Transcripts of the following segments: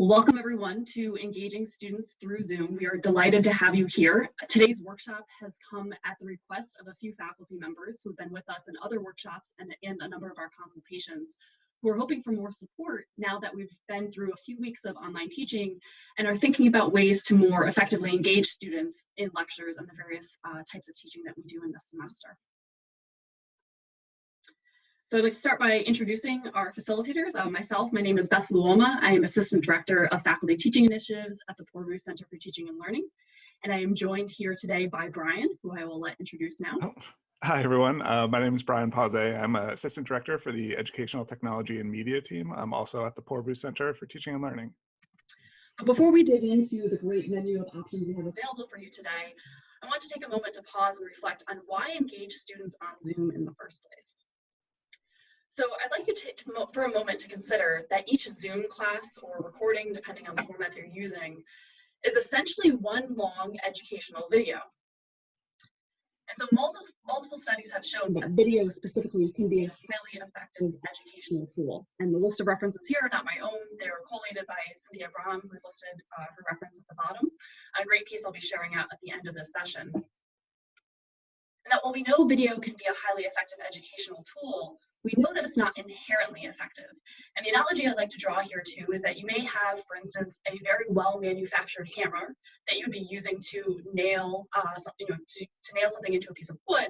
Welcome everyone to Engaging Students Through Zoom. We are delighted to have you here. Today's workshop has come at the request of a few faculty members who have been with us in other workshops and, and a number of our consultations who are hoping for more support now that we've been through a few weeks of online teaching and are thinking about ways to more effectively engage students in lectures and the various uh, types of teaching that we do in this semester. So I'd like to start by introducing our facilitators. Uh, myself, my name is Beth Luoma. I am Assistant Director of Faculty Teaching Initiatives at the Poorvu Center for Teaching and Learning. And I am joined here today by Brian, who I will let introduce now. Oh, hi, everyone. Uh, my name is Brian Pause. I'm Assistant Director for the Educational Technology and Media team. I'm also at the Poorvu Center for Teaching and Learning. Before we dig into the great menu of options we have available for you today, I want to take a moment to pause and reflect on why engage students on Zoom in the first place. So I'd like you to, to, for a moment to consider that each Zoom class or recording, depending on the format you're using, is essentially one long educational video. And so multiple, multiple studies have shown that video specifically can be a highly effective educational tool. And the list of references here are not my own. They were collated by Cynthia Brame, who's listed uh, her reference at the bottom. A great piece I'll be sharing out at the end of this session. And that while we know video can be a highly effective educational tool, we know that it's not inherently effective. And the analogy I'd like to draw here too is that you may have, for instance, a very well manufactured hammer that you'd be using to nail, uh, you know, to, to nail something into a piece of wood.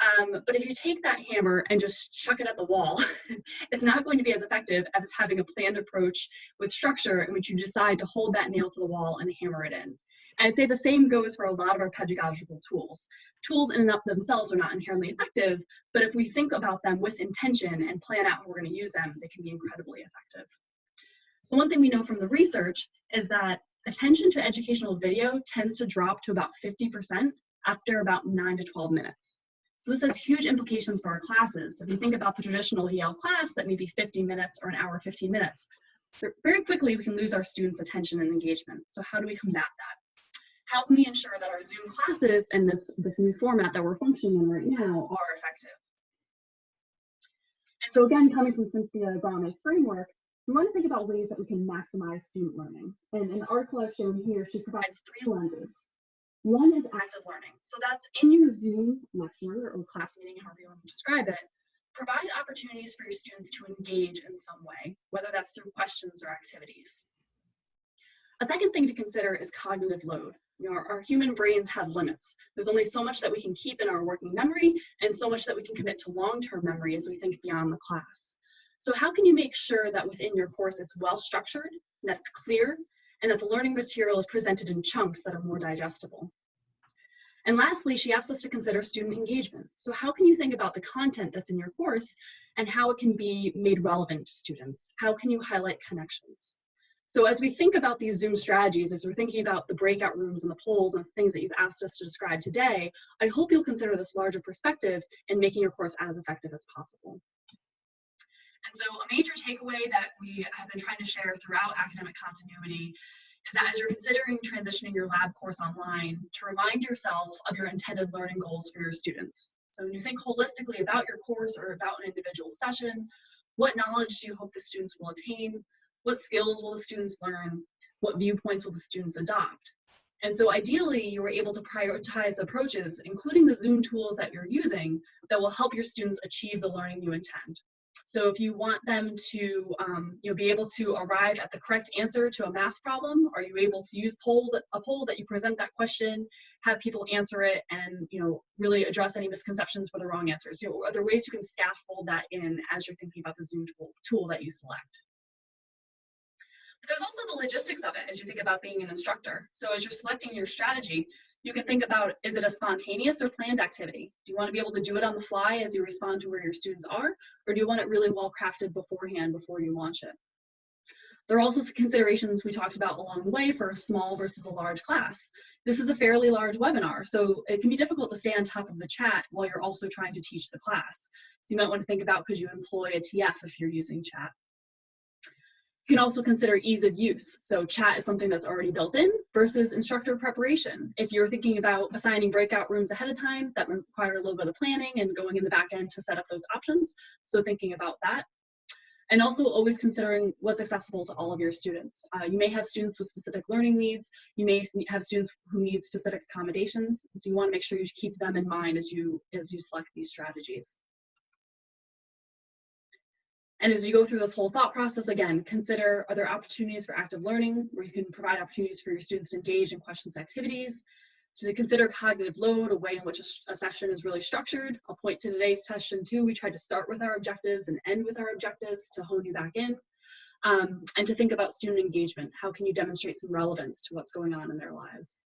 Um, but if you take that hammer and just chuck it at the wall, it's not going to be as effective as having a planned approach with structure in which you decide to hold that nail to the wall and hammer it in. I'd say the same goes for a lot of our pedagogical tools. Tools in and of themselves are not inherently effective, but if we think about them with intention and plan out how we're going to use them, they can be incredibly effective. So one thing we know from the research is that attention to educational video tends to drop to about 50% after about 9 to 12 minutes. So this has huge implications for our classes. If you think about the traditional Yale class that may be 50 minutes or an hour 15 minutes, very quickly we can lose our students' attention and engagement. So how do we combat that? How can we ensure that our Zoom classes and this, this new format that we're functioning in right now are effective? And so again, coming from Cynthia Brame's framework, we want to think about ways that we can maximize student learning. And in our I've here, she provides three lenses. One is active learning. So that's in your Zoom lecture or class meeting, however you want to describe it, provide opportunities for your students to engage in some way, whether that's through questions or activities. A second thing to consider is cognitive load. You know, our, our, human brains have limits. There's only so much that we can keep in our working memory and so much that we can commit to long-term memory as we think beyond the class. So how can you make sure that within your course it's well structured, that it's clear, and that the learning material is presented in chunks that are more digestible? And lastly, she asks us to consider student engagement. So how can you think about the content that's in your course and how it can be made relevant to students? How can you highlight connections? So as we think about these Zoom strategies, as we're thinking about the breakout rooms and the polls and things that you've asked us to describe today, I hope you'll consider this larger perspective in making your course as effective as possible. And so a major takeaway that we have been trying to share throughout academic continuity is that as you're considering transitioning your lab course online, to remind yourself of your intended learning goals for your students. So when you think holistically about your course or about an individual session, what knowledge do you hope the students will attain? What skills will the students learn? What viewpoints will the students adopt? And so ideally, you were able to prioritize approaches, including the Zoom tools that you're using, that will help your students achieve the learning you intend. So if you want them to um, you know, be able to arrive at the correct answer to a math problem, are you able to use poll a poll that you present that question, have people answer it, and you know really address any misconceptions for the wrong answers? You know, are there ways you can scaffold that in as you're thinking about the Zoom tool, tool that you select? There's also the logistics of it as you think about being an instructor. So as you're selecting your strategy, you can think about, is it a spontaneous or planned activity? Do you want to be able to do it on the fly as you respond to where your students are? Or do you want it really well crafted beforehand before you launch it? There are also considerations we talked about along the way for a small versus a large class. This is a fairly large webinar, so it can be difficult to stay on top of the chat while you're also trying to teach the class. So you might want to think about could you employ a TF if you're using chat. You can also consider ease of use. So chat is something that's already built in versus instructor preparation. If you're thinking about assigning breakout rooms ahead of time, that require a little bit of planning and going in the back end to set up those options. So thinking about that. and also always considering what's accessible to all of your students. Uh, you may have students with specific learning needs. You may have students who need specific accommodations. So you want to make sure you keep them in mind as you, as you select these strategies. And as you go through this whole thought process, again, consider are there opportunities for active learning where you can provide opportunities for your students to engage in questions activities, to consider cognitive load, a way in which a, a, session is really structured. I'll point to today's session too. We tried to start with our objectives and end with our objectives to hone you back in. Um, and to think about student engagement. How can you demonstrate some relevance to what's going on in their lives?